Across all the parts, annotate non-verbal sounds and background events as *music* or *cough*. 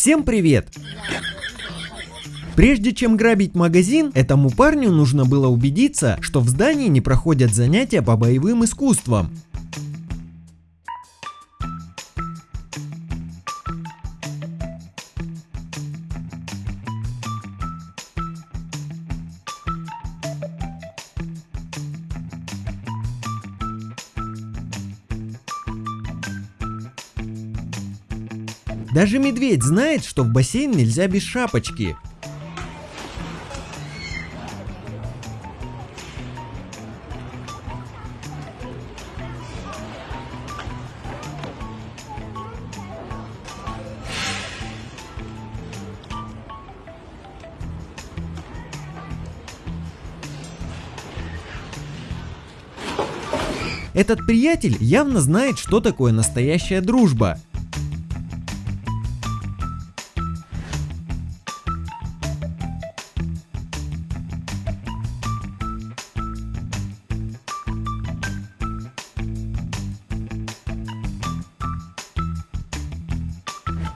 Всем привет! Прежде чем грабить магазин, этому парню нужно было убедиться, что в здании не проходят занятия по боевым искусствам. Даже медведь знает, что в бассейн нельзя без шапочки. Этот приятель явно знает, что такое настоящая дружба.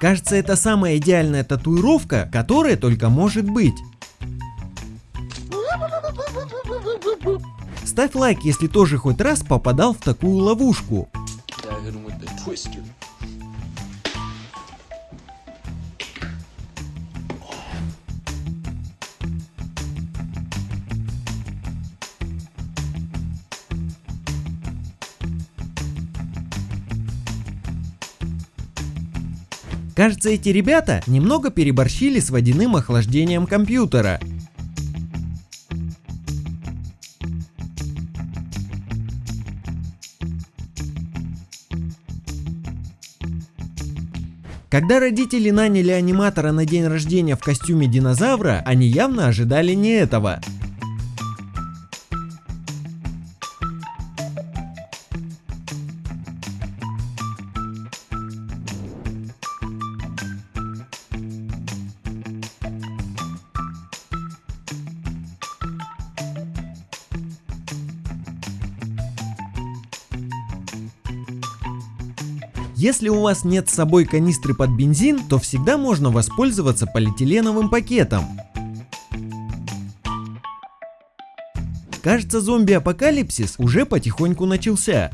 Кажется, это самая идеальная татуировка, которая только может быть. Ставь лайк, если тоже хоть раз попадал в такую ловушку. Кажется, эти ребята немного переборщили с водяным охлаждением компьютера. Когда родители наняли аниматора на день рождения в костюме динозавра, они явно ожидали не этого. Если у вас нет с собой канистры под бензин, то всегда можно воспользоваться полиэтиленовым пакетом. Кажется, зомби-апокалипсис уже потихоньку начался.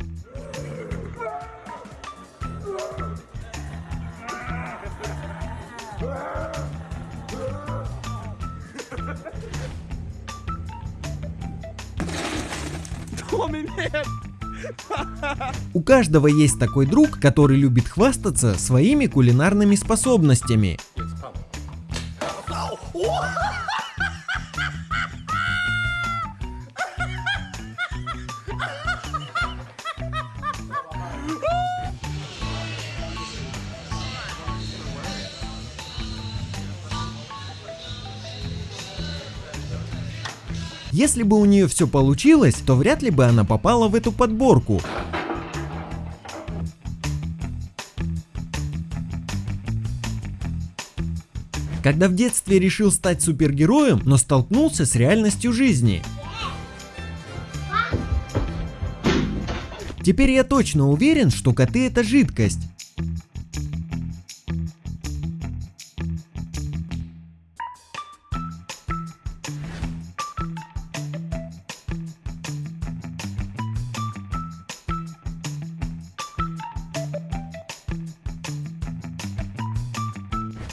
*laughs* У каждого есть такой друг, который любит хвастаться своими кулинарными способностями. Если бы у нее все получилось, то вряд ли бы она попала в эту подборку. Когда в детстве решил стать супергероем, но столкнулся с реальностью жизни. Теперь я точно уверен, что коты это жидкость.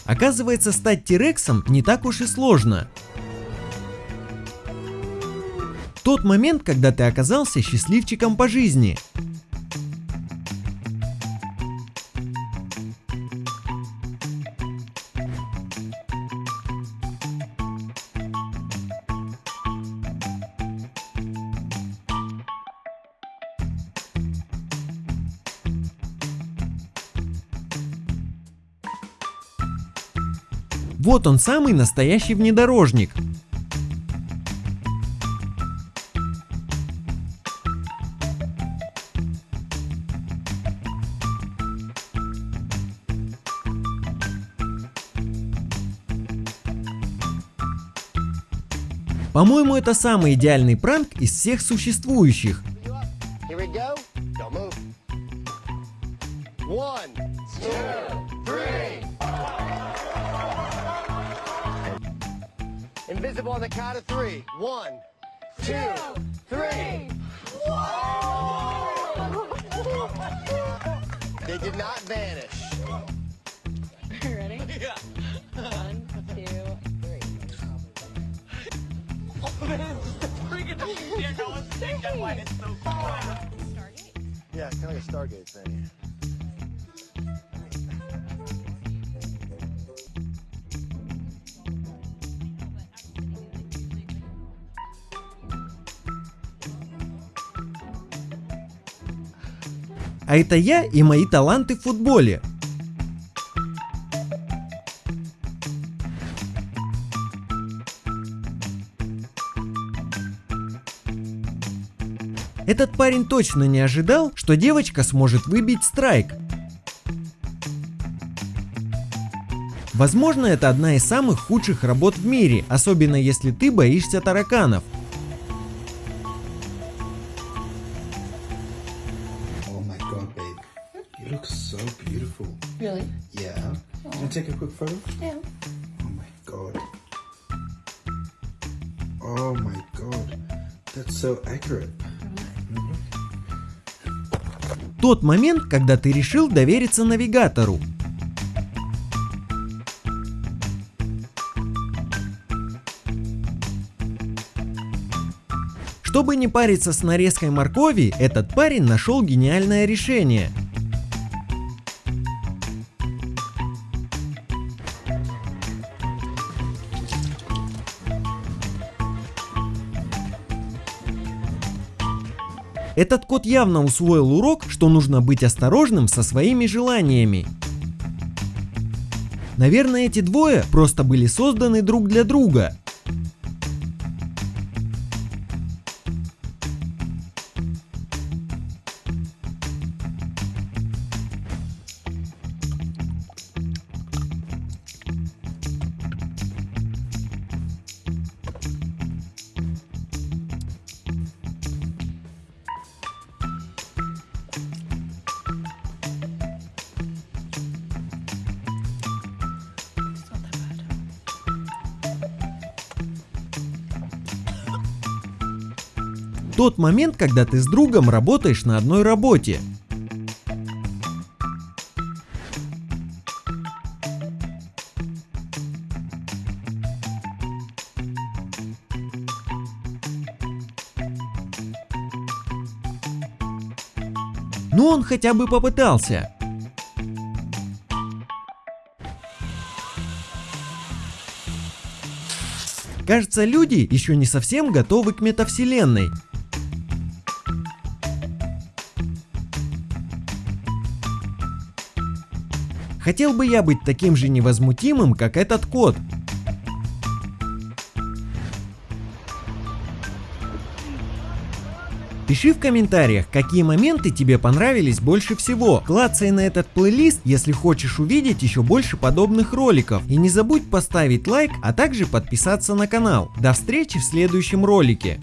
Оказывается, стать Тирексом не так уж и сложно. Тот момент, когда ты оказался счастливчиком по жизни. Вот он самый настоящий внедорожник. По-моему, это самый идеальный пранк из всех существующих. One, two, invisible on the count of three. One, two, three. They did not vanish. Ready? *laughs* Yeah. One, two, three. *laughs* Yeah, it's kind of like a Stargate thing. А это я и мои таланты в футболе. Этот парень точно не ожидал, что девочка сможет выбить страйк. Возможно, это одна из самых худших работ в мире, особенно если ты боишься тараканов. You look so beautiful. Really? Yeah. Can I take a quick photo? Yeah. Oh my god. Oh my god. That's so accurate. Тот момент, когда ты решил довериться навигатору. Чтобы не париться с нарезкой моркови, этот парень нашел гениальное решение. Этот кот явно усвоил урок, что нужно быть осторожным со своими желаниями. Наверное, эти двое просто были созданы друг для друга. Тот момент, когда ты с другом работаешь на одной работе. Ну он хотя бы попытался. Кажется, люди еще не совсем готовы к метавселенной. Хотел бы я быть таким же невозмутимым, как этот кот. Пиши в комментариях, какие моменты тебе понравились больше всего. Клацай на этот плейлист, если хочешь увидеть еще больше подобных роликов. И не забудь поставить лайк, а также подписаться на канал. До встречи в следующем ролике.